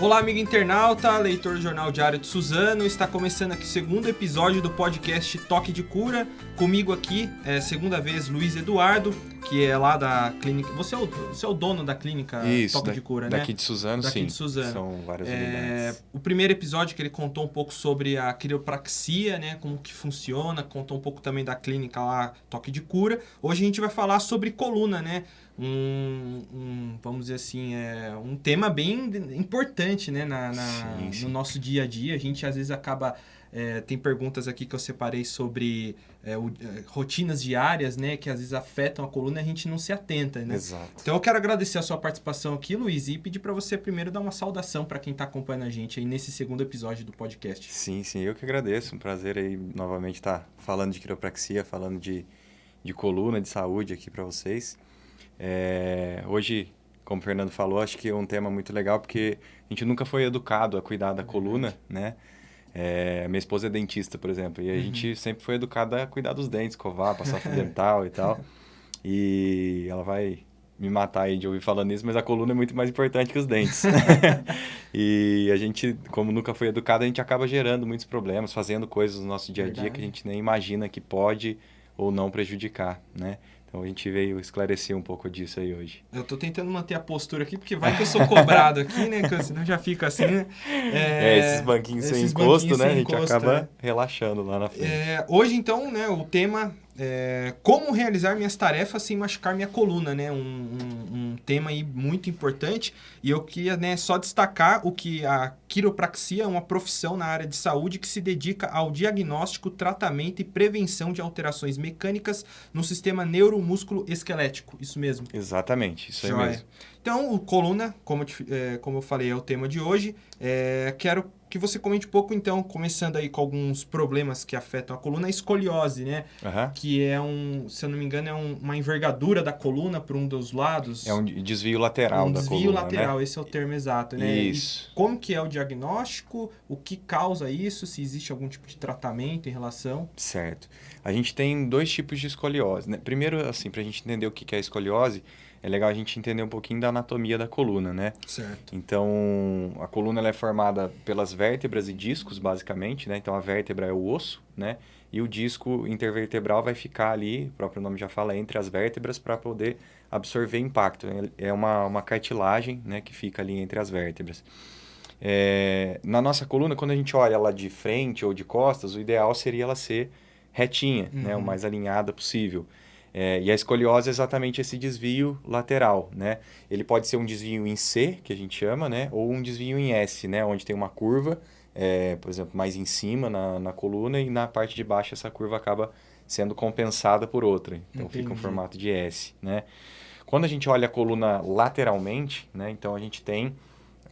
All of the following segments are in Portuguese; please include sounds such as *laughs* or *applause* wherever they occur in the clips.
Olá, amigo internauta, leitor do Jornal Diário de Suzano. Está começando aqui o segundo episódio do podcast Toque de Cura. Comigo aqui, é segunda vez, Luiz Eduardo, que é lá da clínica. Você é o, você é o dono da clínica Isso, Toque da- de Cura, daqui né? de Suzano, Daqui sim. de Suzano. São várias É, unidades. o primeiro episódio que ele contou um pouco sobre a quiropraxia, né, como que funciona, contou um pouco também da clínica lá, Toque de Cura. Hoje a gente vai falar sobre coluna, né? Um, um, vamos dizer assim, é um tema bem importante, né, na, na- Sim, sim. no nosso dia a dia. A gente às vezes acaba é, tem perguntas aqui que eu separei sobre é, o- é, rotinas diárias, né, que às vezes afetam a coluna e a gente não se atenta, né? Exato. Então eu quero agradecer a sua participação aqui, Luiz, e pedir para você primeiro dar uma saudação para quem está acompanhando a gente aí nesse segundo episódio do podcast. Sim, sim, eu que agradeço. Um prazer aí novamente estar falando de quiropraxia, falando de, de coluna, de saúde aqui para vocês. É, hoje, como o Fernando falou, acho que é um tema muito legal porque a gente nunca foi educado a cuidar da coluna, né? É, minha esposa é dentista, por exemplo, e a Uhum. gente sempre foi educado a cuidar dos dentes, escovar, passar *laughs* fio dental e tal. E ela vai me matar aí de ouvir falando isso, mas a coluna é muito mais importante que os dentes. *laughs* e a gente, como nunca foi educado, a gente acaba gerando muitos problemas, fazendo coisas no nosso dia a dia Verdade. que a gente nem imagina que pode ou não prejudicar, né? Então a gente veio esclarecer um pouco disso aí hoje. Eu tô tentando manter a postura aqui, porque vai que eu sou cobrado aqui, né? Que eu- senão já fica assim, né? É, esses banquinhos sem esses encosto, banquinhos né? sem a gente encosto, acaba é. relaxando lá na frente. É, hoje, então, né, o tema é como realizar minhas tarefas sem machucar minha coluna, né? Um, um- um tema aí muito importante. E eu queria né, só destacar o que a quiropraxia é uma profissão na área de saúde que se dedica ao diagnóstico, tratamento e prevenção de alterações mecânicas no sistema neuromúsculo esquelético. Isso mesmo. Exatamente, isso aí Joia. mesmo. Então, o coluna, como, é, como eu falei, é o tema de hoje. É, quero que você comente um pouco, então, começando aí com alguns problemas que afetam a coluna, a escoliose, né? Aham. Que é um, se eu não me engano, é um- uma envergadura da coluna por um dos lados. É um desvio lateral um da desvio coluna, lateral, né? esse é o termo exato, né? E Isso. como que é o diagnóstico, o que causa isso, se existe algum tipo de tratamento em relação. Certo. A gente tem dois tipos de escoliose, né? Primeiro, assim, para a gente entender o que é escoliose, é legal a gente entender um pouquinho da anatomia da coluna, né? Certo. Então, a coluna ela é formada pelas vértebras e discos, basicamente, né? Então, a vértebra é o osso, né? E o disco intervertebral vai ficar ali, o próprio nome já fala, entre as vértebras para poder absorver impacto. É uma, uma cartilagem, né? Que fica ali entre as vértebras. É, na nossa coluna, quando a gente olha ela de frente ou de costas, o ideal seria ela ser retinha, né? O Uhum. mais alinhada possível. É, e a escoliose é exatamente esse desvio lateral, né? Ele pode ser um desvio em C, que a gente chama, né? Ou um desvio em S, né? Onde tem uma curva, é, por exemplo, mais em cima na, na coluna e na parte de baixo essa curva acaba sendo compensada por outra. Então fica um Entendi. formato de S, né? Quando a gente olha a coluna lateralmente, né? Então a gente tem,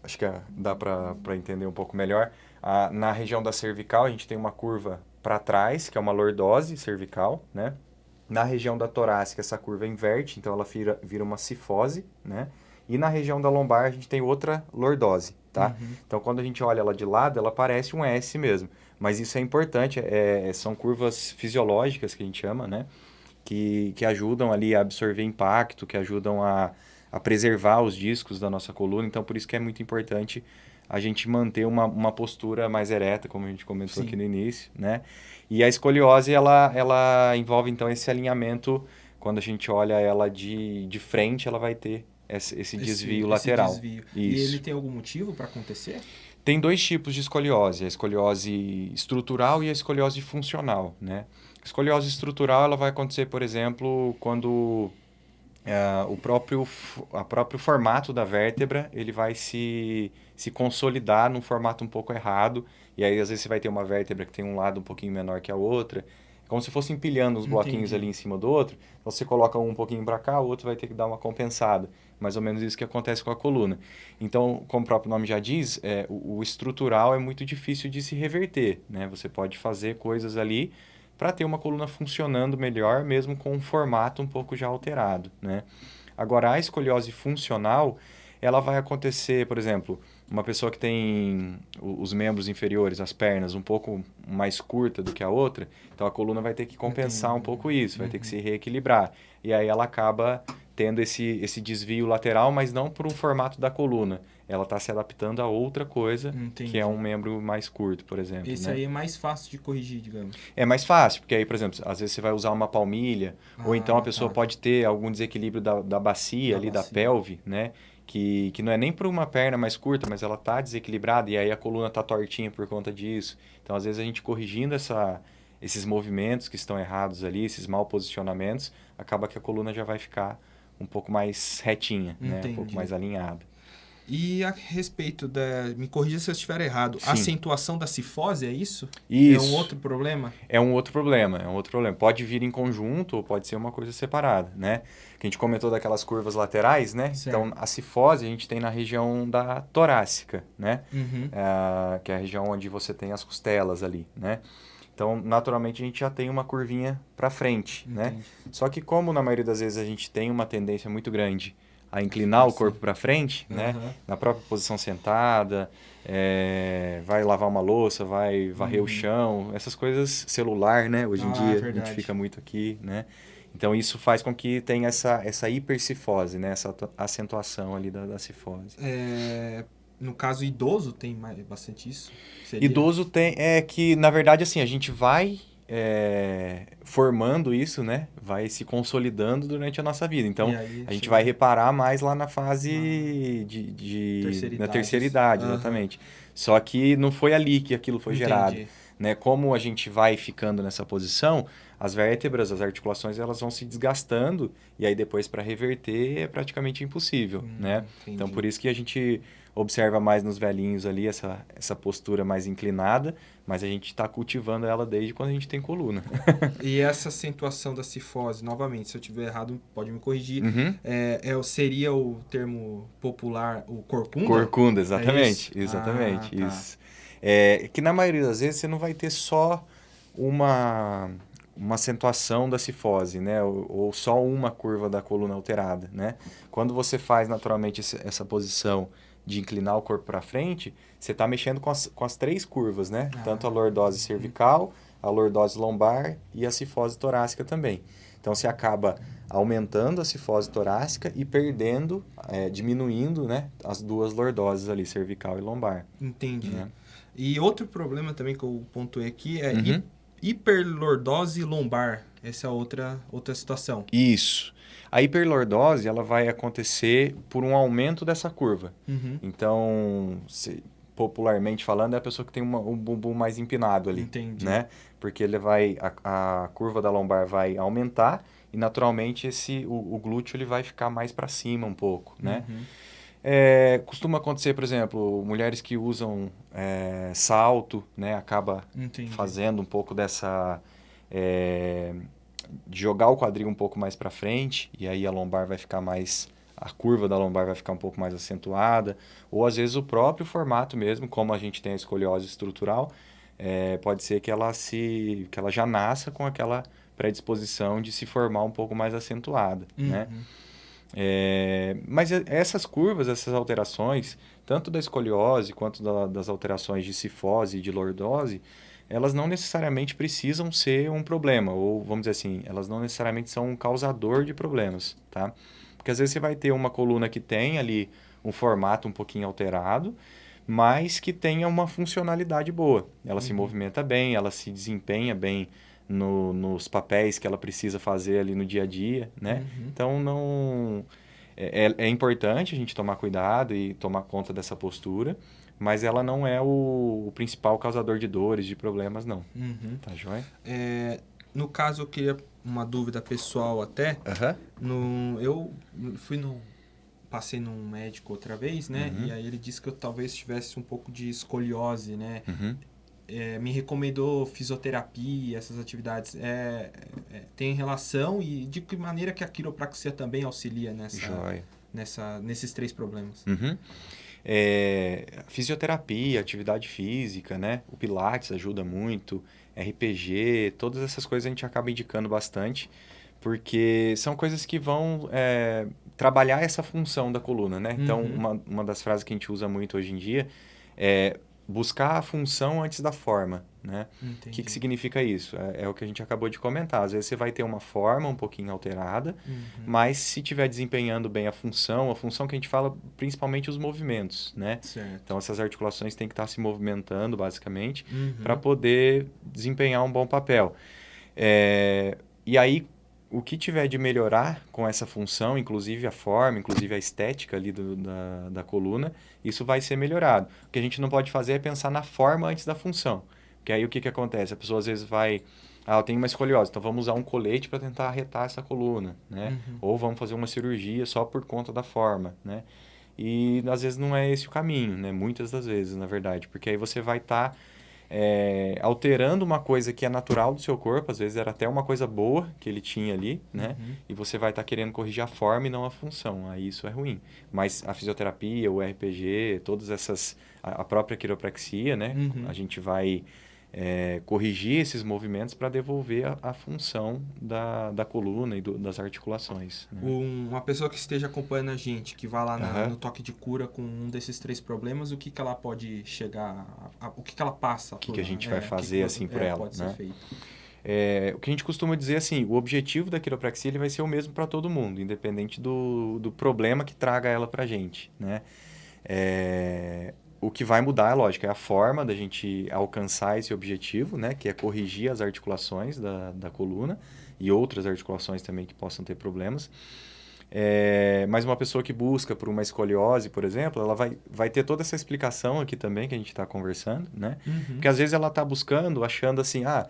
acho que ah, dá para entender um pouco melhor, a- na região da cervical a gente tem uma curva para trás, que é uma lordose cervical, né? Na região da torácica, essa curva inverte, então ela vira, vira uma cifose, né? E na região da lombar, a gente tem outra lordose, tá? Uhum. Então, quando a gente olha ela de lado, ela parece um S mesmo. Mas isso é importante, é, são curvas fisiológicas que a gente chama, né? Que, que ajudam ali a absorver impacto, que ajudam a, a preservar os discos da nossa coluna. Então, por isso que é muito importante a gente manter uma, uma postura mais ereta, como a gente comentou Sim. aqui no início, né? E a escoliose, ela, ela envolve, então, esse alinhamento, quando a gente olha ela de, de frente, ela vai ter esse, esse desvio lateral. desvio. E ele tem algum motivo para acontecer? Tem dois tipos de escoliose, a escoliose estrutural e a escoliose funcional, né? A escoliose estrutural, ela vai acontecer, por exemplo, quando ah, o próprio, a próprio formato da vértebra, ele vai se, se consolidar num formato um pouco errado, e aí às vezes você vai ter uma vértebra que tem um lado um pouquinho menor que a outra, é como se fosse empilhando os bloquinhos Entendi. ali em cima do outro, então você coloca um um pouquinho para cá, o outro vai ter que dar uma compensada, mais ou menos isso que acontece com a coluna. Então, como o próprio nome já diz, é, o, o estrutural é muito difícil de se reverter, né? Você pode fazer coisas ali para ter uma coluna funcionando melhor, mesmo com um formato um pouco já alterado, né? Agora, a escoliose funcional, ela vai acontecer, por exemplo, uma pessoa que tem os membros inferiores, as pernas, um pouco mais curta do que a outra, então a coluna vai ter que compensar um pouco isso, vai ter que Uhum. se reequilibrar. E aí ela acaba tendo esse, esse desvio lateral, mas não por um formato da coluna. Ela está se adaptando a outra coisa, Entendi. que é um membro mais curto, por exemplo. Esse né? aí é mais fácil de corrigir, digamos. É mais fácil, porque aí, por exemplo, às vezes você vai usar uma palmilha, ou então a Ah, pessoa tá. pode ter algum desequilíbrio da, da bacia, Da ali, bacia. da pelve, né? Que, que não é nem por uma perna mais curta, mas ela tá desequilibrada e aí a coluna tá tortinha por conta disso. Então, às vezes, a gente corrigindo essa, esses movimentos que estão errados ali, esses mal posicionamentos, acaba que a coluna já vai ficar um pouco mais retinha, né? Um Entendi. pouco mais alinhada. E a respeito da. Me corrija se eu estiver errado. Sim. Acentuação da cifose, é isso? Isso. É um outro problema? É um outro problema, é um outro problema. Pode vir em conjunto ou pode ser uma coisa separada, né? Que a gente comentou daquelas curvas laterais, né? Certo. Então, a cifose a gente tem na região da torácica, né? Uhum. Ah, que é a região onde você tem as costelas ali, né? Então, naturalmente, a gente já tem uma curvinha para frente, né? Entendi. Só que como na maioria das vezes a gente tem uma tendência muito grande a inclinar o corpo para frente, né? Aham. na própria posição sentada, é, vai lavar uma louça, vai varrer Uhum. o chão, essas coisas celular, né? Hoje em Ah, dia a gente fica muito aqui, né? Então isso faz com que tenha essa, essa hipercifose, né? Essa acentuação ali da, da cifose. É, no caso idoso, tem mais, bastante isso? Seria? Idoso tem, é que na verdade assim, a gente vai é, formando isso, né? Vai se consolidando durante a nossa vida. Então aí, a gente chega- vai reparar mais lá na fase de, de- Terceira na terceira idade, Aham. exatamente. Só que não foi ali que aquilo foi Entendi. gerado. Né? Como a gente vai ficando nessa posição, as vértebras, as articulações, elas vão se desgastando e aí depois para reverter é praticamente impossível, Hum, né? Então entendi. por isso que a gente observa mais nos velhinhos ali essa, essa postura mais inclinada, mas a gente está cultivando ela desde quando a gente tem coluna. *laughs* E essa acentuação da cifose, novamente, se eu tiver errado, pode me corrigir. Uhum. É, é, seria o termo popular, o corcunda? Corcunda, exatamente. É isso? Exatamente, Ah, tá. isso. É, que na maioria das vezes você não vai ter só uma, uma acentuação da cifose, né? Ou, ou só uma curva da coluna alterada, né? Quando você faz naturalmente essa posição de inclinar o corpo para frente, você está mexendo com as, com as três curvas, né? Ah. Tanto a lordose cervical, a lordose lombar e a cifose torácica também. Então você acaba aumentando a cifose torácica e perdendo, é, diminuindo, né, as duas lordoses ali, cervical e lombar. Entendi. Né? E outro problema também que eu pontuei aqui é Uhum. hi- hiperlordose lombar. Essa é outra, outra situação. Isso. A hiperlordose ela vai acontecer por um aumento dessa curva. Uhum. Então, se- popularmente falando, é a pessoa que tem uma- um bumbum mais empinado ali. Entendi. né? Porque ele vai a, a curva da lombar vai aumentar e naturalmente esse o, o glúteo ele vai ficar mais para cima um pouco, né? Uhum. É, costuma acontecer, por exemplo, mulheres que usam é, salto, né? Acaba Entendi. fazendo um pouco dessa é, de jogar o quadril um pouco mais para frente e aí a lombar vai ficar mais a curva da lombar vai ficar um pouco mais acentuada ou às vezes o próprio formato mesmo como a gente tem a escoliose estrutural é, pode ser que ela se que ela já nasça com aquela predisposição de se formar um pouco mais acentuada né Uhum. é, mas essas curvas, essas alterações, tanto da escoliose quanto da- das alterações de cifose e de lordose, elas não necessariamente precisam ser um problema, ou vamos dizer assim, elas não necessariamente são um causador de problemas, tá? Porque às vezes você vai ter uma coluna que tem ali um formato um pouquinho alterado, mas que tenha uma funcionalidade boa. Ela se Uhum. movimenta bem, ela se desempenha bem no- nos papéis que ela precisa fazer ali no dia a dia, né? Uhum. Então não é, é- é importante a gente tomar cuidado e tomar conta dessa postura, mas ela não é o, o principal causador de dores, de problemas, não. Uhum. Tá joia? É, no caso, eu queria uma dúvida pessoal até. Aham. No, eu fui no. Passei num médico outra vez, né? Uhum. E aí ele disse que eu talvez tivesse um pouco de escoliose, né? Uhum. É, me recomendou fisioterapia, essas atividades. É, é, tem relação e de que maneira que a quiropraxia também auxilia nessa, Joia. nessa, nesses três problemas? Uhum. É, fisioterapia, atividade física, né? O Pilates ajuda muito, RPG, todas essas coisas a gente acaba indicando bastante, porque são coisas que vão é, trabalhar essa função da coluna, né? Então, Uhum. uma, uma das frases que a gente usa muito hoje em dia é buscar a função antes da forma, né? O que, que significa isso? É, é, o que a gente acabou de comentar. Às vezes você vai ter uma forma um pouquinho alterada, uhum. mas se estiver desempenhando bem a função, a função que a gente fala principalmente os movimentos, né? Certo. Então essas articulações têm que estar se movimentando basicamente uhum. para poder desempenhar um bom papel. É, e aí o que tiver de melhorar com essa função, inclusive a forma, inclusive a estética ali do, da, da coluna, isso vai ser melhorado. O que a gente não pode fazer é pensar na forma antes da função. Porque aí o que, que acontece? A pessoa às vezes vai... Ah, eu tenho uma escoliose, então vamos usar um colete para tentar arretar essa coluna, né? Uhum. Ou vamos fazer uma cirurgia só por conta da forma, né? E às vezes não é esse o caminho, né? Muitas das vezes, na verdade. Porque aí você vai estar... Tá é, alterando uma coisa que é natural do seu corpo, às vezes era até uma coisa boa que ele tinha ali, né? Uhum. E você vai estar tá querendo corrigir a forma e não a função. Aí isso é ruim. Mas a fisioterapia, o RPG, todas essas. a, a própria quiropraxia, né? Uhum. A gente vai é, corrigir esses movimentos para devolver a, a, função da, da coluna e do, das articulações. Né? Um, uma pessoa que esteja acompanhando a gente, que vá lá na, uhum. no toque de cura com um desses três problemas, o que, que ela pode chegar, a, a, o que, que ela passa? O que, que a gente vai é, fazer que assim por é, ela? Pode né? ser feito. É, o que a gente costuma dizer assim, o objetivo da quiropraxia ele vai ser o mesmo para todo mundo, independente do, do problema que traga ela para a gente, né? É, o que vai mudar, é lógico, é a forma da gente alcançar esse objetivo, né? Que é corrigir as articulações da, da coluna e outras articulações também que possam ter problemas. É, mas uma pessoa que busca por uma escoliose, por exemplo, ela vai, vai ter toda essa explicação aqui também que a gente está conversando, né? Uhum. Porque às vezes ela está buscando, achando assim, ah,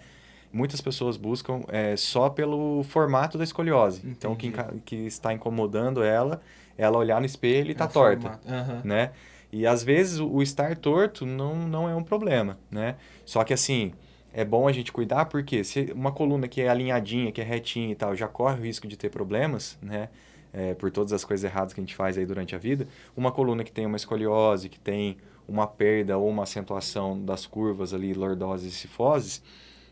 muitas pessoas buscam é, só pelo formato da escoliose. Entendi. Então, que, que está incomodando ela, ela olhar no espelho e está é torta, uhum. né? E às vezes o, estar torto não, não é um problema, né? Só que assim, é bom a gente cuidar porque se uma coluna que é alinhadinha, que é retinha e tal, já corre o risco de ter problemas, né? É, por todas as coisas erradas que a gente faz aí durante a vida, uma coluna que tem uma escoliose, que tem uma perda ou uma acentuação das curvas ali, lordoses e cifoses,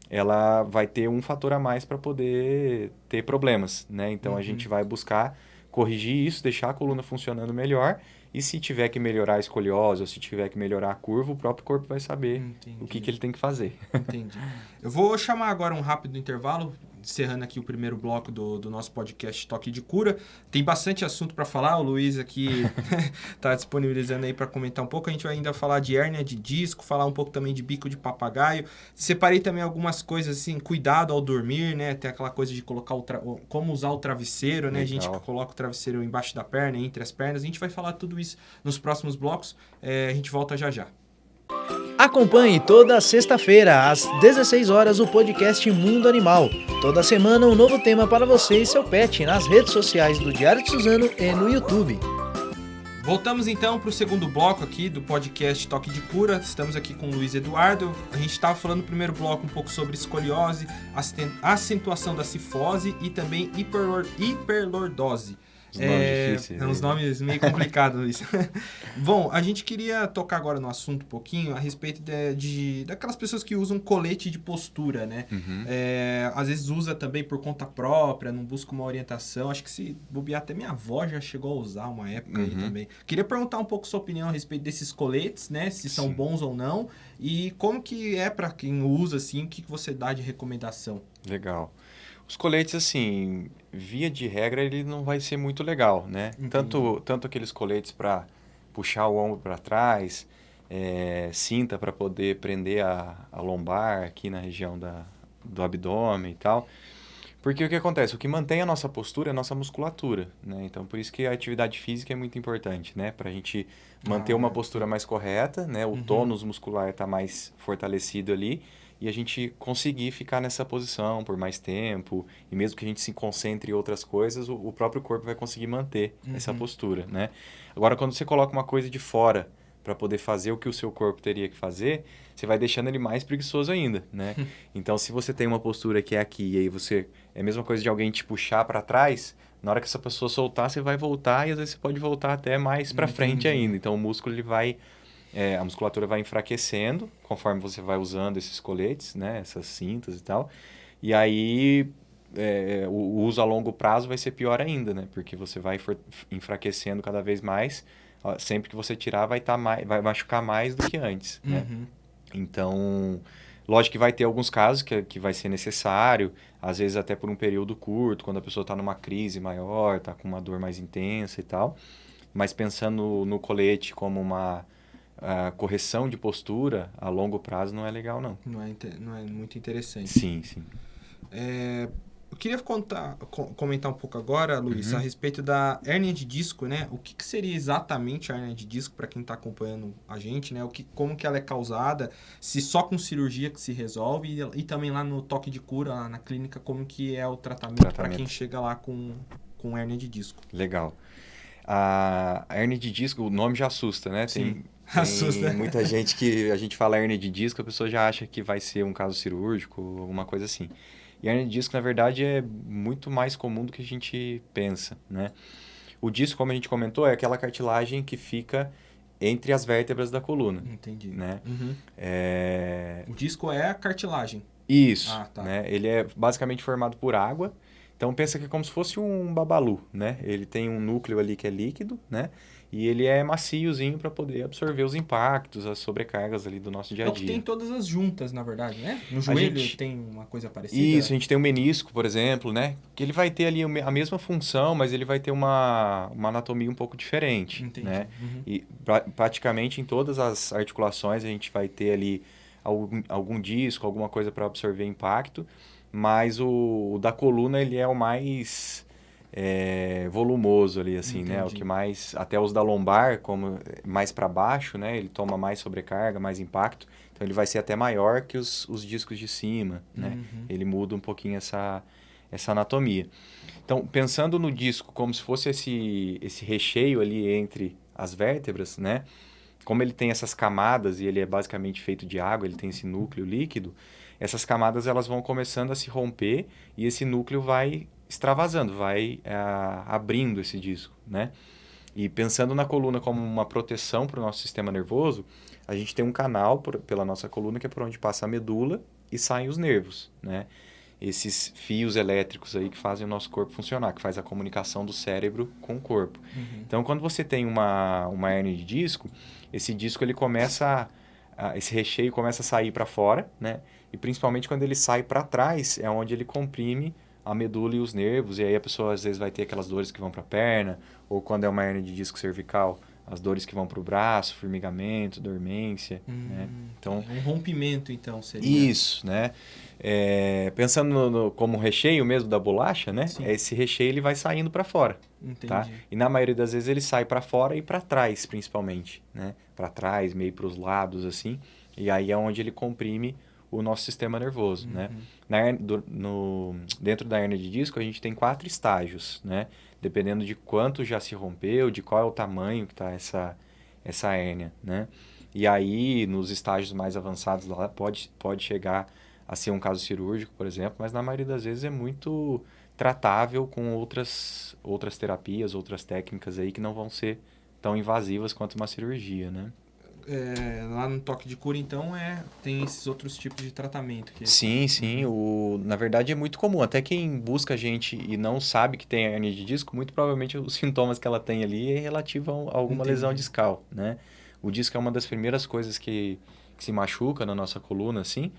ela vai ter um fator a mais para poder ter problemas, né? Então uhum. a gente vai buscar corrigir isso, deixar a coluna funcionando melhor e se tiver que melhorar a escoliose ou se tiver que melhorar a curva, o próprio corpo vai saber Entendi. o que, que ele tem que fazer. Entendi. Eu vou chamar agora um rápido intervalo, encerrando aqui o primeiro bloco do, do nosso podcast Toque de Cura. Tem bastante assunto para falar, o Luiz aqui está *laughs* disponibilizando aí para comentar um pouco. A gente vai ainda falar de hérnia de disco, falar um pouco também de bico de papagaio. Separei também algumas coisas assim, cuidado ao dormir, né? Tem aquela coisa de colocar o tra... como usar o travesseiro, né? Legal. A gente coloca o travesseiro embaixo da perna, entre as pernas. A gente vai falar tudo isso nos próximos blocos. É, a gente volta já já. Acompanhe toda sexta-feira, às 16 horas, o podcast Mundo Animal. Toda semana, um novo tema para você e seu pet nas redes sociais do Diário de Suzano e no YouTube. Voltamos então para o segundo bloco aqui do podcast Toque de Cura. Estamos aqui com o Luiz Eduardo. A gente estava falando no primeiro bloco um pouco sobre escoliose, acentuação da cifose e também hiperlordose. Os nomes é, difíceis. É uns nomes meio complicados *laughs* isso. Bom, a gente queria tocar agora no assunto um pouquinho a respeito de, de daquelas pessoas que usam colete de postura, né? Uhum. É, às vezes usa também por conta própria, não busca uma orientação. Acho que se bobear até minha avó já chegou a usar uma época uhum. aí também. Queria perguntar um pouco sua opinião a respeito desses coletes, né? Se são Sim. bons ou não. E como que é para quem usa, assim, o que, que você dá de recomendação? Legal. Os coletes, assim, via de regra, ele não vai ser muito legal, né? Tanto, tanto aqueles coletes para puxar o ombro para trás, é, cinta para poder prender a, a lombar aqui na região da, do abdômen e tal. Porque o que acontece? O que mantém a nossa postura é a nossa musculatura, né? Então, por isso que a atividade física é muito importante, né? Para a gente manter ah, uma postura mais correta, né? O uhum. tônus muscular está mais fortalecido ali e a gente conseguir ficar nessa posição por mais tempo e mesmo que a gente se concentre em outras coisas, o, o próprio corpo vai conseguir manter uhum. essa postura, né? Agora, quando você coloca uma coisa de fora para poder fazer o que o seu corpo teria que fazer, você vai deixando ele mais preguiçoso ainda, né? *laughs* então, se você tem uma postura que é aqui e aí você é a mesma coisa de alguém te puxar para trás, na hora que essa pessoa soltar, você vai voltar e às vezes você pode voltar até mais para frente ainda. Então, o músculo ele vai é, a musculatura vai enfraquecendo conforme você vai usando esses coletes, né? Essas cintas e tal. E aí é, o, uso a longo prazo vai ser pior ainda, né? Porque você vai enfraquecendo cada vez mais. Sempre que você tirar, vai, tá mais, vai machucar mais do que antes, né? uhum. né? Então, Lógico que vai ter alguns casos que, que vai ser necessário, às vezes até por um período curto, quando a pessoa está numa crise maior, está com uma dor mais intensa e tal. Mas pensando no colete como uma uh, correção de postura, a longo prazo não é legal, não. Não é, não é muito interessante. Sim, sim. É, eu queria contar, comentar um pouco agora, Luiz, uhum. a respeito da hérnia de disco, né? O que, que seria exatamente a hérnia de disco para quem está acompanhando a gente, né? O que, como que ela é causada, se só com cirurgia que se resolve e, e também lá no toque de cura, lá na clínica, como que é o tratamento, para quem chega lá com, com hérnia de disco. Legal. A, a hérnia de disco, o nome já assusta, né? Sim. Tem *laughs* Assusta. muita gente que a gente fala hernia de disco, a pessoa já acha que vai ser um caso cirúrgico, alguma coisa assim. E a hernia de disco, na verdade, é muito mais comum do que a gente pensa, né? O disco, como a gente comentou, é aquela cartilagem que fica entre as vértebras da coluna. Entendi. Né? Uhum. É... O disco é a cartilagem. Isso. Ah, tá. né? Ele é basicamente formado por água. Então pensa que é como se fosse um babalu, né? Ele tem um núcleo ali que é líquido, né? E ele é maciozinho para poder absorver os impactos, as sobrecargas ali do nosso dia a dia. É o que tem todas as juntas, na verdade, né? No joelho gente... tem uma coisa parecida. Isso, a gente tem o menisco, por exemplo, né? Que ele vai ter ali a mesma função, mas ele vai ter uma, uma anatomia um pouco diferente, Entendi. né? Uhum. E pra, praticamente em todas as articulações a gente vai ter ali algum, algum disco, alguma coisa para absorver impacto, mas o, o da coluna ele é o mais é, volumoso ali, assim, Entendi. né? O que mais, até os da lombar, como mais para baixo, né? Ele toma mais sobrecarga, mais impacto. Então ele vai ser até maior que os, os discos de cima, né? Uhum. Ele muda um pouquinho essa, essa anatomia. Então, pensando no disco como se fosse esse, esse recheio ali entre as vértebras, né? Como ele tem essas camadas e ele é basicamente feito de água, ele tem esse núcleo líquido, essas camadas elas vão começando a se romper e esse núcleo vai extravasando, vai é, abrindo esse disco, né? E pensando na coluna como uma proteção para o nosso sistema nervoso, a gente tem um canal por, pela nossa coluna que é por onde passa a medula e saem os nervos, né? Esses fios elétricos aí que fazem o nosso corpo funcionar, que faz a comunicação do cérebro com o corpo. Uhum. Então, quando você tem uma, uma hernia de disco, esse disco ele começa a, a, esse recheio começa a sair para fora, né? E principalmente quando ele sai para trás, é onde ele comprime a medula e os nervos, e aí a pessoa às vezes vai ter aquelas dores que vão para a perna, ou quando é uma hernia de disco cervical, as dores que vão para o braço, formigamento, dormência, hum, né? Então, um rompimento, então, seria. Isso, né? É, pensando no, no, como recheio mesmo da bolacha, né? Sim. Esse recheio ele vai saindo para fora, tá? Entendi. tá? E na maioria das vezes ele sai para fora e para trás, principalmente, né? Para trás, meio para os lados, assim. E aí é onde ele comprime o nosso sistema nervoso, né? uhum. né? Na, do, no, dentro da hernia de disco, a gente tem quatro estágios, né? Dependendo de quanto já se rompeu, de qual é o tamanho que está essa, essa hérnia, né? E aí, nos estágios mais avançados lá, pode, pode chegar a ser um caso cirúrgico, por exemplo, mas na maioria das vezes é muito tratável com outras, outras terapias, outras técnicas aí que não vão ser tão invasivas quanto uma cirurgia, né? É, lá no toque de cura, então, é, tem esses outros tipos de tratamento. Que... Sim, sim. O, na verdade, é muito comum. Até quem busca a gente e não sabe que tem hernia de disco, muito provavelmente os *laughs* sintomas que ela tem ali é relativo a alguma Entendi. lesão discal, né? O disco é uma das primeiras coisas que, que se machuca na nossa coluna, assim.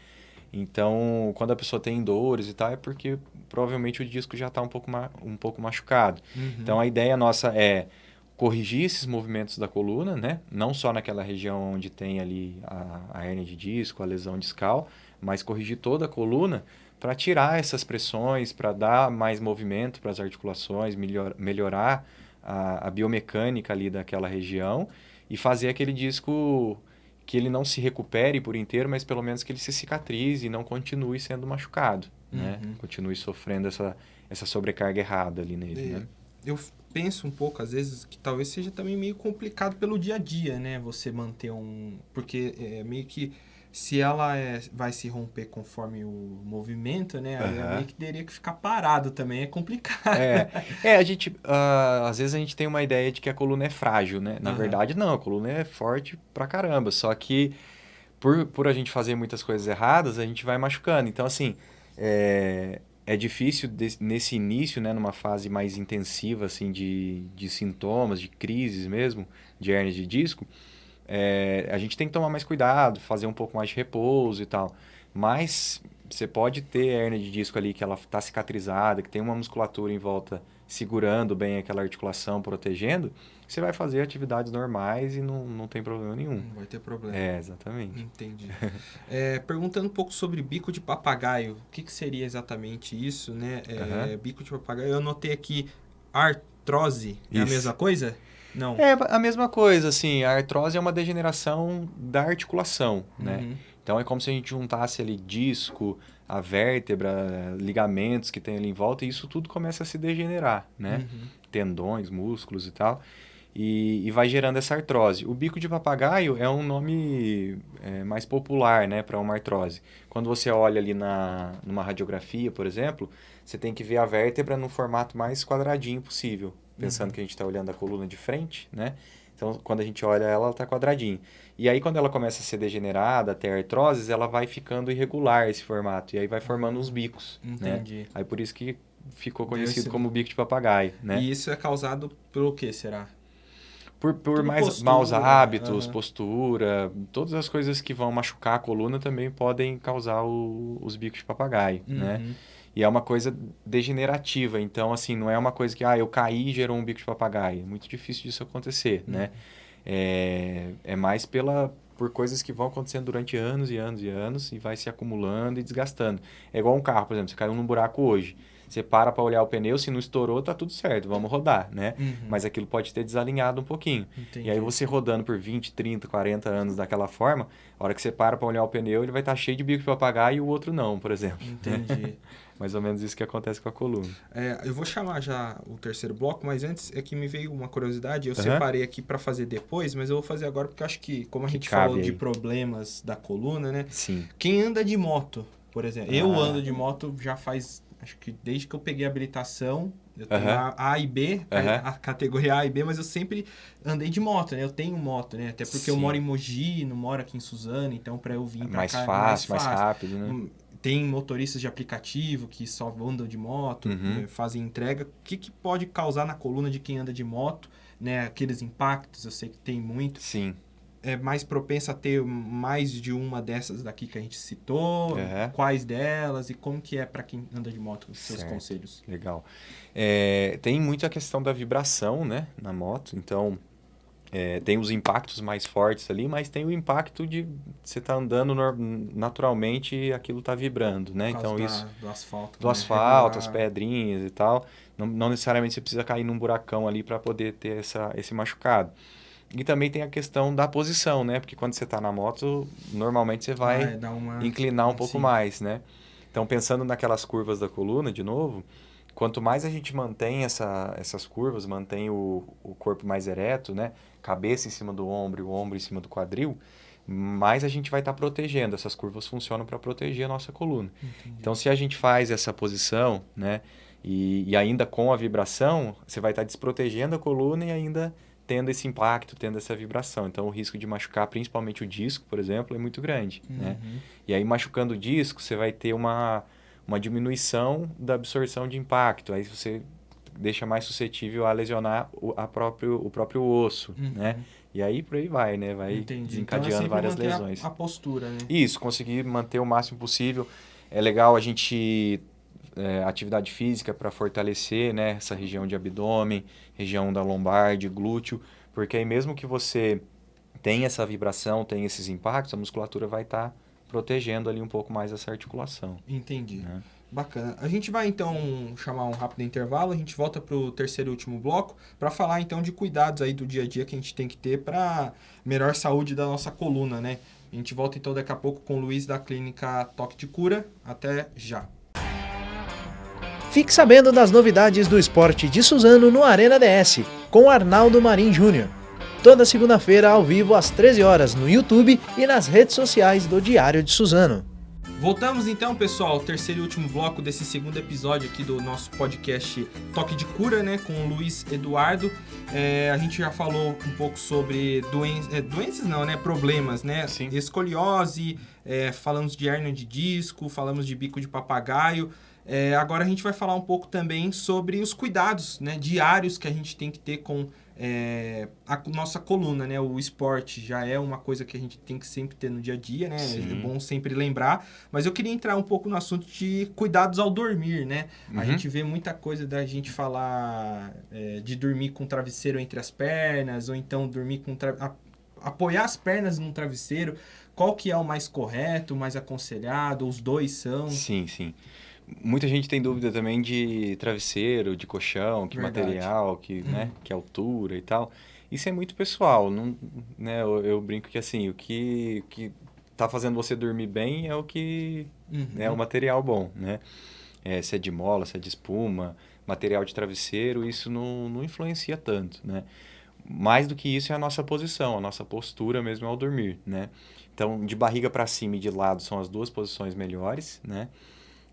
Então, quando a pessoa tem dores e tal, é porque provavelmente o disco já está um pouco, um pouco machucado. Uhum. Então, a ideia nossa é corrigir esses movimentos da coluna, né? Não só naquela região onde tem ali a, a hérnia de disco, a lesão discal, mas corrigir toda a coluna para tirar essas pressões, para dar mais movimento para as articulações, melhor, melhorar a, a, biomecânica ali daquela região e fazer aquele disco que ele não se recupere por inteiro, mas pelo menos que ele se cicatrize e não continue sendo machucado, né? uhum. né? Continue sofrendo essa, essa sobrecarga errada ali nele, e, né? Eu penso um pouco, às vezes, que talvez seja também meio complicado pelo dia a dia, né? Você manter um. Porque é meio que. Se ela é, vai se romper conforme o movimento, né? Aí uhum. meio que teria que ficar parado também, é complicado. É, é a gente. Uh, às vezes a gente tem uma ideia de que a coluna é frágil, né? Na uhum. verdade, não, a coluna é forte pra caramba. Só que por, por a gente fazer muitas coisas erradas, a gente vai machucando. Então, assim, é, é difícil de, nesse início, né, numa fase mais intensiva assim de, de sintomas, de crises mesmo, de hernia de disco, é, a gente tem que tomar mais cuidado, fazer um pouco mais de repouso e tal. Mas você pode ter hernia de disco ali que ela está cicatrizada, que tem uma musculatura em volta segurando bem aquela articulação, protegendo, você vai fazer atividades normais e não, não tem problema nenhum. Não vai ter problema. É, exatamente. Entendi. *laughs* é, perguntando um pouco sobre bico de papagaio, o que, que seria exatamente isso, né? É, Aham. Bico de papagaio, eu anotei aqui artrose, é a Isso. mesma coisa? Não. É a mesma coisa, assim, a artrose é uma degeneração da articulação, né? Uhum. Então é como se a gente juntasse ali disco, a vértebra, ligamentos que tem ali em volta e isso tudo começa a se degenerar, né? Uhum. Tendões, músculos e tal. E, e vai gerando essa artrose. O bico de papagaio é um nome é, mais popular, né, para uma artrose. Quando você olha ali na, numa radiografia, por exemplo, você tem que ver a vértebra no formato mais quadradinho possível. Pensando que a gente está olhando a coluna de frente, né? Então, quando a gente olha ela, ela está quadradinho. E aí, quando ela começa a ser degenerada, ter artroses, ela vai ficando irregular esse formato. E aí vai formando uns bicos, né? Entendi. Aí por isso que ficou conhecido como bico de papagaio, né? E isso é causado pelo que será? Por, por mais postura, maus hábitos, aham. postura, todas as coisas que vão machucar a coluna também podem causar o- os bicos de papagaio, né? Uhum. E é uma coisa degenerativa, então assim, não é uma coisa que, ah, eu caí e gerou um bico de papagaio. É muito difícil disso acontecer, né? É, é mais pela, por coisas que vão acontecendo durante anos e anos e anos e vai se acumulando e desgastando. É igual um carro, por exemplo, você caiu num buraco hoje. Você para para olhar o pneu, se não estourou, tá tudo certo, vamos rodar, né? Uhum. Mas aquilo pode ter desalinhado um pouquinho. Entendi. E aí você rodando por 20, 30, 40 anos daquela forma, a hora que você para para olhar o pneu, ele vai estar cheio de bico de papagaio e o outro não, por exemplo. Entendi. *laughs* Mais ou menos isso que acontece com a coluna. É, eu vou chamar já o terceiro bloco, mas antes é que me veio uma curiosidade. Eu Aham. separei aqui para fazer depois, mas eu vou fazer agora porque eu acho que, como a Que gente falou de aí. problemas da coluna, né? Sim. Quem anda de moto, por exemplo. Eu Ah. ando de moto já faz, acho que desde que eu peguei a habilitação. Eu tenho Aham. a A e B, a- Aham. a categoria A e B, mas eu sempre andei de moto, né? Eu tenho moto, né? Até porque eu Sim. moro em Mogi, não moro aqui em Suzano, então para eu vir pra Mais cá fácil, é mais rápido, né? Hum, Tem motoristas de aplicativo que só andam de moto, Uhum. eh, fazem entrega. O que, que pode causar na coluna de quem anda de moto? Né? Aqueles impactos, eu sei que tem muito. Sim. É mais propensa a ter mais de uma dessas daqui que a gente citou. Uhum. Quais delas e como que é para quem anda de moto, os seus Certo. conselhos. Legal. É, tem muito a questão da vibração, né, na moto. Então, é, tem os impactos mais fortes ali, mas tem o impacto de você estar andando nor- naturalmente e aquilo tá vibrando, né? Então, causa isso da- do asfalto. do né? asfalto, as pedrinhas e tal. Não, não necessariamente você precisa cair num buracão ali para poder ter essa, esse machucado. E também tem a questão da posição, né? Porque quando você está na moto, normalmente você vai uma... inclinar um pouco Sim. mais, né? Então, pensando naquelas curvas da coluna, de novo, quanto mais a gente mantém essa, essas curvas, mantém o, o corpo mais ereto, né? Cabeça em cima do ombro e o ombro em cima do quadril, mais a gente vai estar protegendo. Essas curvas funcionam para proteger a nossa coluna. Entendi. Então, se a gente faz essa posição, né? E, e ainda com a vibração, você vai estar desprotegendo a coluna e ainda tendo esse impacto, tendo essa vibração. Então, o risco de machucar, principalmente o disco, por exemplo, é muito grande, né? Uhum. E aí, machucando o disco, você vai ter uma, uma diminuição da absorção de impacto. Aí você deixa mais suscetível a lesionar o, a próprio, o próprio osso, Uhum. né? E aí, por aí vai, né? Vai Entendi. desencadeando então é várias manter a- lesões. A, postura, né? Isso, conseguir manter o máximo possível. É legal a gente é, atividade física para fortalecer né, essa região de abdômen, região da lombar, de glúteo, porque aí mesmo que você tenha essa vibração, tenha esses impactos, a musculatura vai estar protegendo ali um pouco mais essa articulação. Entendi. Né? Bacana. A gente vai então chamar um rápido intervalo, a gente volta para o terceiro e último bloco para falar então de cuidados aí do dia a dia que a gente tem que ter para melhor saúde da nossa coluna, né? A gente volta então daqui a pouco com o Luiz da clínica Toque de Cura. Até já. Fique sabendo das novidades do esporte de Suzano no Arena DS, com Arnaldo Marim Júnior. Toda segunda-feira ao vivo às 13 horas no YouTube e nas redes sociais do Diário de Suzano. Voltamos então, pessoal, ao terceiro e último bloco desse segundo episódio aqui do nosso podcast Toque de Cura, né, com o Luiz Eduardo. É, a gente já falou um pouco sobre doen é, doenças, não, né, problemas, né, Sim. escoliose, é, falamos de hérnia de disco, falamos de bico de papagaio. É, agora a gente vai falar um pouco também sobre os cuidados né, diários que a gente tem que ter com é, a nossa coluna, né? O esporte já é uma coisa que a gente tem que sempre ter no dia a dia, né? Sim. É bom sempre lembrar. Mas eu queria entrar um pouco no assunto de cuidados ao dormir, né? Uhum. A gente vê muita coisa da gente falar é, de dormir com travesseiro entre as pernas, ou então dormir com... Tra... apoiar as pernas num travesseiro. Qual que é o mais correto, o mais aconselhado? Os dois são? Sim, sim. Muita gente tem dúvida também de travesseiro, de colchão, que Verdade. material, que, né, que altura e tal. Isso é muito pessoal, não, né? Eu, eu brinco que assim, o que, que tá fazendo você dormir bem é o que Uhum. é o material bom, né? É, se é de mola, se é de espuma, material de travesseiro, isso não, não influencia tanto, né? Mais do que isso é a nossa posição, a nossa postura mesmo ao dormir, né? Então, de barriga para cima e de lado são as duas posições melhores, né?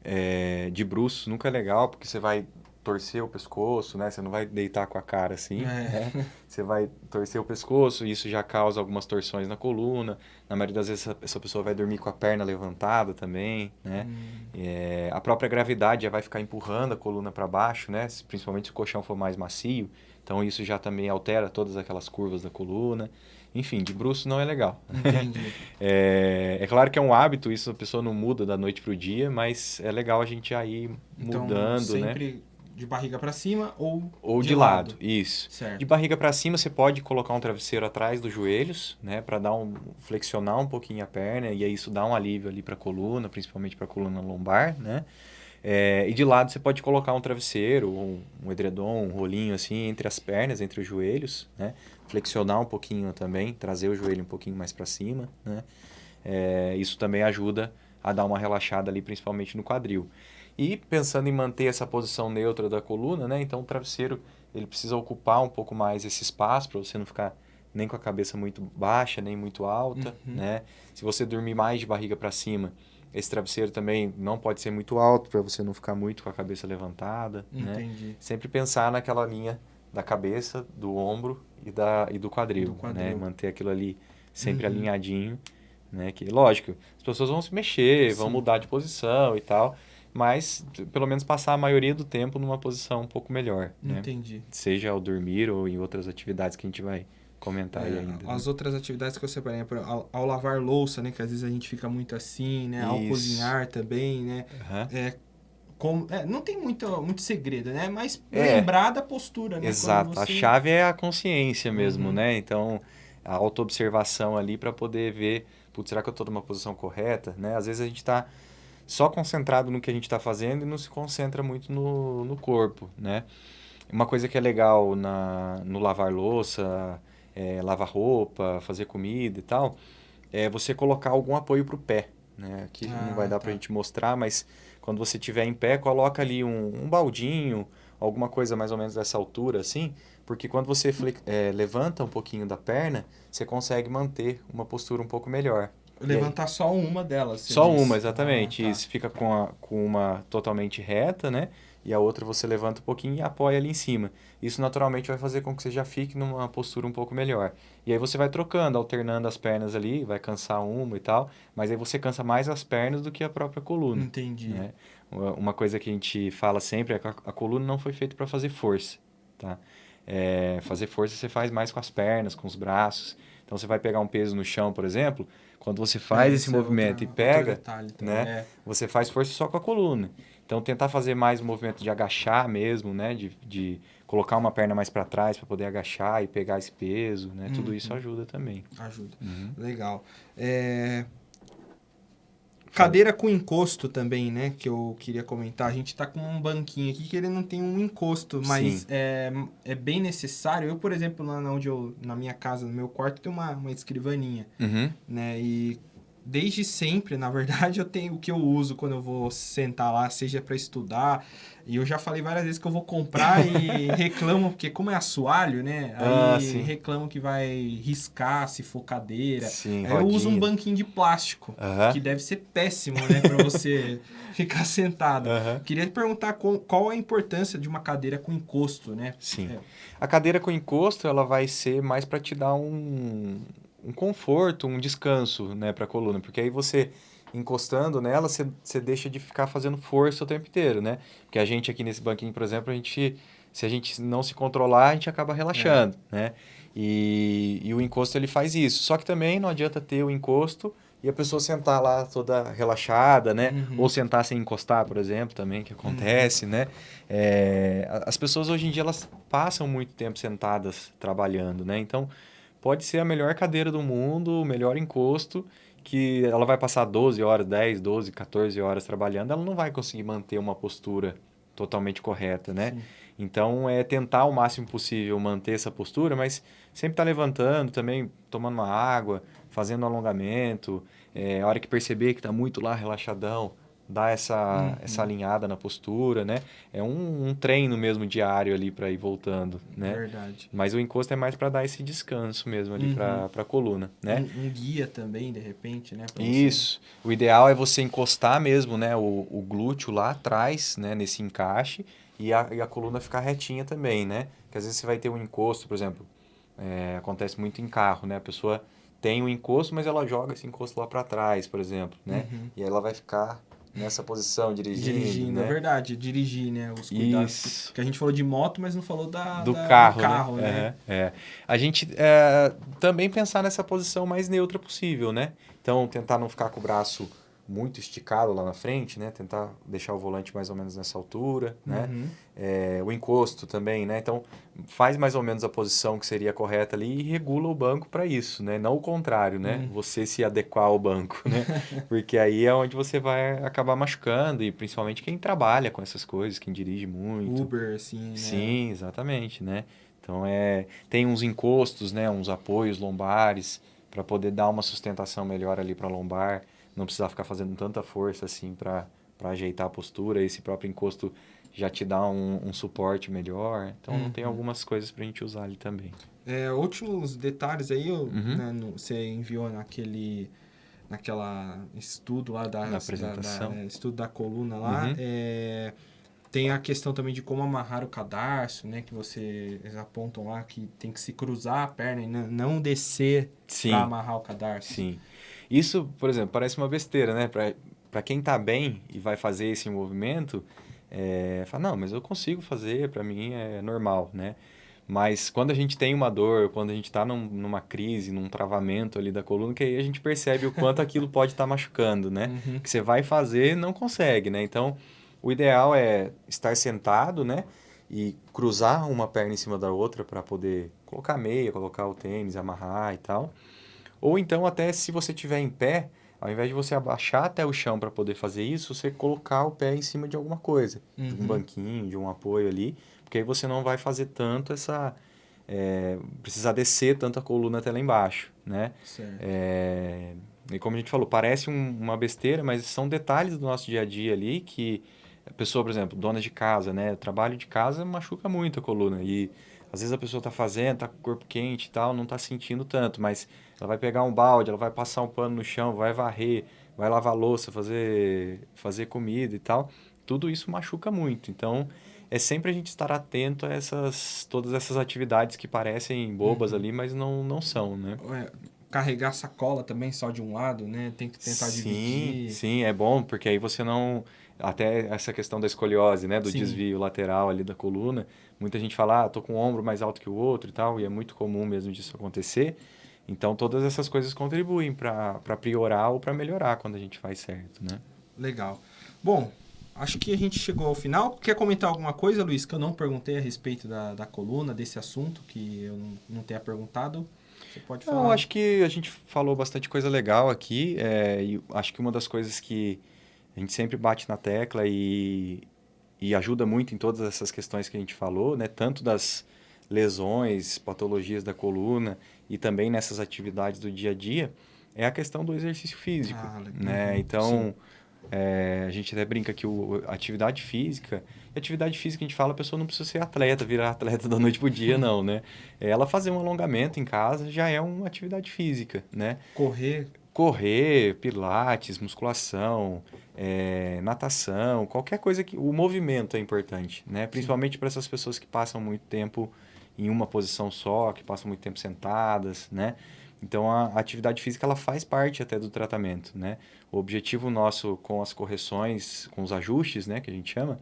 É, de bruços nunca é legal, porque você vai torcer o pescoço, né? Você não vai deitar com a cara assim, É. né? Você vai torcer o pescoço e isso já causa algumas torções na coluna. Na maioria das vezes, essa- essa pessoa vai dormir com a perna levantada também, né? Hum, É, a própria gravidade já vai ficar empurrando a coluna para baixo, né? Principalmente se o colchão for mais macio. Então, isso já também altera todas aquelas curvas da coluna. Enfim, de bruço não é legal. entendi. *laughs* É, é claro que é um hábito, isso a pessoa não muda da noite pro dia, mas é legal a gente ir Então, mudando, né? sempre de barriga para cima ou Ou de, lado. isso. Certo. De barriga para cima, você pode colocar um travesseiro atrás dos joelhos, né, para dar um flexionar um pouquinho a perna e aí isso dá um alívio ali para a coluna, principalmente para a coluna lombar, né? É, e de lado você pode colocar um travesseiro, um, um edredom, um rolinho assim entre as pernas, entre os joelhos, né? Flexionar um pouquinho também, trazer o joelho um pouquinho mais para cima, né? É, isso também ajuda a dar uma relaxada ali, principalmente no quadril. E pensando em manter essa posição neutra da coluna, né? Então o travesseiro ele precisa ocupar um pouco mais esse espaço para você não ficar nem com a cabeça muito baixa, nem muito alta, Uhum. né? Se você dormir mais de barriga para cima, esse travesseiro também não pode ser muito alto para você não ficar muito com a cabeça levantada, né? Entendi. Sempre pensar naquela linha da cabeça, do ombro e, da, e do quadril, Do quadril. né? Manter aquilo ali sempre Uhum. alinhadinho, né? Que, lógico, as pessoas vão se mexer, vão Sim. mudar de posição e tal, mas pelo menos passar a maioria do tempo numa posição um pouco melhor, né? Entendi. Seja ao dormir ou em outras atividades que a gente vai comentar aí É, ainda. né? as outras atividades que eu separei, ao, ao lavar louça, né? Que às vezes a gente fica muito assim, né? Ao Isso. cozinhar também, né? Aham. É, como, é, não tem muito, muito segredo, né? Mas É. lembrar da postura, né? Exato, Quando a você- chave é a consciência mesmo, Uhum. né? Então, a autoobservação ali para poder ver, putz, será que eu estou numa posição correta, né? Às vezes a gente está só concentrado no que a gente está fazendo e não se concentra muito no, no corpo, né? Uma coisa que é legal na, no lavar louça, é, lavar roupa, fazer comida e tal, é você colocar algum apoio para o pé, né? Aqui Ah, não vai dar para a tá. gente mostrar, mas quando você estiver em pé, coloca ali um, um baldinho, alguma coisa mais ou menos dessa altura, assim, porque quando você é, levanta um pouquinho da perna, você consegue manter uma postura um pouco melhor. Levantar só uma delas. você Só diz. uma, exatamente. Ah, tá. Isso fica com, a, com uma totalmente reta, né? E a outra você levanta um pouquinho e apoia ali em cima. Isso naturalmente vai fazer com que você já fique numa postura um pouco melhor. E aí você vai trocando, alternando as pernas ali, vai cansar uma e tal, mas aí você cansa mais as pernas do que a própria coluna. Entendi. né? Uma coisa que a gente fala sempre é que a, coluna não foi feita para fazer força, tá? É, fazer força você faz mais com as pernas, com os braços. Então você vai pegar um peso no chão, por exemplo, quando você faz É, esse movimento outra- e pega, detalhe também, né? é. você faz força só com a coluna. Então tentar fazer mais o movimento de agachar mesmo, né? De, de colocar uma perna mais para trás para poder agachar e pegar esse peso, né? Tudo isso Uhum. ajuda também. Ajuda. Uhum. Legal. É, Cadeira com encosto também, né? Que eu queria comentar. A gente tá com um banquinho aqui que ele não tem um encosto, mas é, é bem necessário. Eu, por exemplo, lá onde eu, na minha casa, no meu quarto, tem uma, uma escrivaninha, Uhum. né? E desde sempre, na verdade, eu tenho o que eu uso quando eu vou sentar lá, seja para estudar. E eu já falei várias vezes que eu vou comprar e *laughs* reclamam, porque como é assoalho, né? Ah, Aí sim. reclamam que vai riscar se for cadeira. Sim, eu uso um banquinho de plástico, Aham. que deve ser péssimo, né? Pra você *laughs* ficar sentado. Aham. Queria te perguntar qual, qual a importância de uma cadeira com encosto, né? Sim. É. A cadeira com encosto, ela vai ser mais para te dar um, um conforto, um descanso, né, para a coluna, porque aí você encostando nela, você, você deixa de ficar fazendo força o tempo inteiro, né? Porque a gente aqui nesse banquinho, por exemplo, a gente se a gente não se controlar, a gente acaba relaxando, é. né? E, e o encosto ele faz isso. Só que também não adianta ter o encosto e a pessoa sentar lá toda relaxada, né? Uhum. Ou sentar sem encostar, por exemplo, também, que acontece, uhum. né? É, as pessoas hoje em dia, elas passam muito tempo sentadas trabalhando, né? Então, pode ser a melhor cadeira do mundo, o melhor encosto, que ela vai passar 12 horas, 10, 12, 14 horas trabalhando, ela não vai conseguir manter uma postura totalmente correta, né? Sim. Então, é tentar ao máximo possível manter essa postura, mas sempre estar tá levantando também, tomando uma água, fazendo alongamento. É, a hora que perceber que está muito lá relaxadão, dar essa, uhum. essa alinhada na postura, né? É um, um treino mesmo diário ali para ir voltando, né? Verdade. Mas o encosto é mais para dar esse descanso mesmo ali uhum. para a coluna, né? Um, um, guia também, de repente, né? Isso. Você... O ideal é você encostar mesmo, né? O, o glúteo lá atrás, né? Nesse encaixe e a, e a coluna ficar retinha também, né? Que às vezes você vai ter um encosto, por exemplo, é, acontece muito em carro, né? A pessoa tem o um encosto, mas ela joga esse encosto lá para trás, por exemplo, né? Uhum. E aí ela vai ficar nessa posição, dirigindo. Dirigindo, né? é verdade, dirigir, né? Os cuidados. Isso. Que a gente falou de moto, mas não falou da, do da, carro, do carro né? né? É, é. A gente é, também pensar nessa posição mais neutra possível, né? Então, tentar não ficar com o braço muito esticado lá na frente, né? Tentar deixar o volante mais ou menos nessa altura, né? Uhum. É, o encosto também, né? Então, faz mais ou menos a posição que seria correta ali e regula o banco para isso, né? Não o contrário, né? Uhum. Você se adequar ao banco, né? *laughs* Porque aí é onde você vai acabar machucando e principalmente quem trabalha com essas coisas, quem dirige muito. Uber, assim, né? Sim, exatamente, né? Então, é, tem uns encostos, né? Uns apoios lombares para poder dar uma sustentação melhor ali para a lombar não precisar ficar fazendo tanta força assim para ajeitar a postura. Esse próprio encosto já te dá um, um suporte melhor. Então, uhum. tem algumas coisas para a gente usar ali também. É, últimos detalhes aí, uhum. né, no, você enviou naquele naquela estudo lá da, Na apresentação. Da, da, é, estudo da coluna lá. Uhum. É, tem a questão também de como amarrar o cadarço, né? Que vocês apontam lá que tem que se cruzar a perna e não descer para amarrar o cadarço. Sim. Isso, por exemplo, parece uma besteira, né? Para quem está bem e vai fazer esse movimento, é, fala, não, mas eu consigo fazer, para mim é normal, né? Mas quando a gente tem uma dor, quando a gente está num, numa crise, num travamento ali da coluna, que aí a gente percebe o quanto aquilo pode estar tá machucando, né? Uhum. Que você vai fazer não consegue, né? Então, o ideal é estar sentado, né? E cruzar uma perna em cima da outra para poder colocar meia, colocar o tênis, amarrar e tal. Ou então, até se você estiver em pé, ao invés de você abaixar até o chão para poder fazer isso, você colocar o pé em cima de alguma coisa, uhum. de um uhum. banquinho, de um apoio ali, porque aí você não vai fazer tanto essa. É, precisar descer tanto a coluna até lá embaixo, né? É, e como a gente falou, parece um, uma besteira, mas são detalhes do nosso dia a dia ali que a pessoa, por exemplo, dona de casa, né? Trabalho de casa machuca muito a coluna e às vezes a pessoa está fazendo, está com o corpo quente e tal, não está sentindo tanto, mas ela vai pegar um balde, ela vai passar um pano no chão, vai varrer, vai lavar louça, fazer, fazer comida e tal. Tudo isso machuca muito. Então, é sempre a gente estar atento a essas, todas essas atividades que parecem bobas uhum. ali, mas não, não são, né? É, carregar sacola também só de um lado, né? Tem que tentar sim, dividir. Sim, é bom, porque aí você não até essa questão da escoliose, né, do Sim. desvio lateral ali da coluna. Muita gente fala, ah, tô com o ombro mais alto que o outro e tal, e é muito comum mesmo disso acontecer. Então, todas essas coisas contribuem para priorar ou para melhorar quando a gente faz certo, né? Legal. Bom, acho que a gente chegou ao final. Quer comentar alguma coisa, Luiz, que eu não perguntei a respeito da, da coluna, desse assunto, que eu não, não tenha perguntado? Você pode falar. Não, acho que a gente falou bastante coisa legal aqui. É, e acho que uma das coisas que a gente sempre bate na tecla e, e ajuda muito em todas essas questões que a gente falou, né? Tanto das lesões, patologias da coluna e também nessas atividades do dia a dia, é a questão do exercício físico, ah, né? Então, é, a gente até brinca que o, atividade física, atividade física a gente fala, a pessoa não precisa ser atleta, virar atleta *laughs* da noite pro dia, não, né? Ela fazer um alongamento em casa já é uma atividade física, né? Correr. Correr, pilates, musculação, é, natação, qualquer coisa que. O movimento é importante, né? Principalmente para essas pessoas que passam muito tempo em uma posição só, que passam muito tempo sentadas, né? Então a, atividade física ela faz parte até do tratamento, né? O objetivo nosso com as correções, com os ajustes, né, que a gente chama,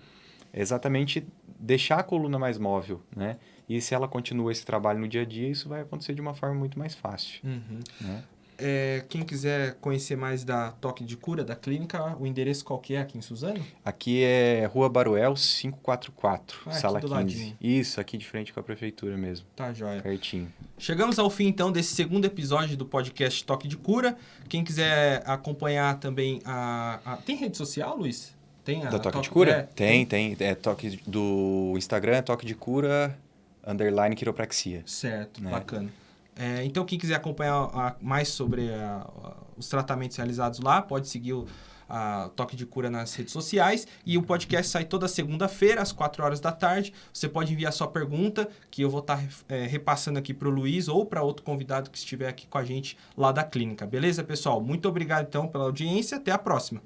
é exatamente deixar a coluna mais móvel, né? E se ela continua esse trabalho no dia a dia, isso vai acontecer de uma forma muito mais fácil. Uhum. Né? É, quem quiser conhecer mais da Toque de Cura, da clínica, o endereço qual que é aqui em Suzano? Aqui é Rua Baruel 544, Ah, sala aqui do 15. ladinho. Isso, aqui de frente com a prefeitura mesmo, Tá, joia. pertinho. Chegamos ao fim, então, desse segundo episódio do podcast Toque de Cura. Quem quiser acompanhar também a... a- Tem rede social, Luiz? Tem a Da Toque de Cura? é, tem, tem. É toque do Instagram, é Toque de Cura, underline quiropraxia. Certo, né? bacana. É, então, quem quiser acompanhar a- mais sobre a- a- os tratamentos realizados lá, pode seguir o Toque de Cura nas redes sociais. E o podcast sai toda segunda-feira, às 4 horas da tarde. Você pode enviar sua pergunta, que eu vou estar repassando aqui para o Luiz ou para outro convidado que estiver aqui com a gente lá da clínica. Beleza, pessoal? Muito obrigado, então, pela audiência. Até a próxima.